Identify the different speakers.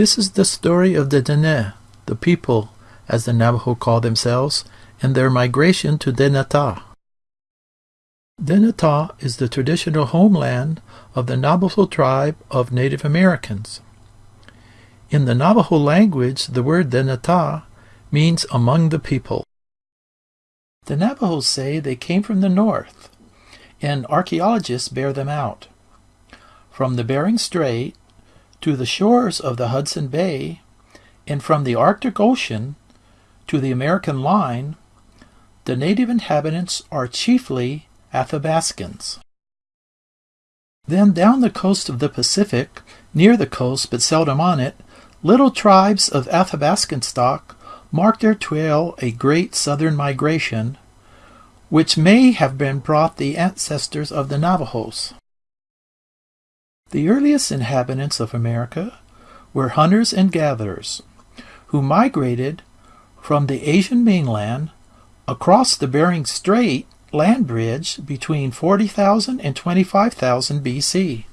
Speaker 1: This is the story of the Dene, the people, as the Navajo call themselves, and their migration to Dinétah. Dinétah is the traditional homeland of the Navajo tribe of Native Americans. In the Navajo language, the word Dinétah means among the people. The Navajos say they came from the north, and archaeologists bear them out. From the Bering Strait to the shores of the Hudson Bay, and from the Arctic Ocean to the American line, the native inhabitants are chiefly Athabascans. Then down the coast of the Pacific, near the coast but seldom on it, little tribes of Athabascan stock mark their trail a great southern migration, which may have been brought the ancestors of the Navajos. The earliest inhabitants of America were hunters and gatherers, who migrated from the Asian mainland across the Bering Strait land bridge between 40,000 and 25,000 BC.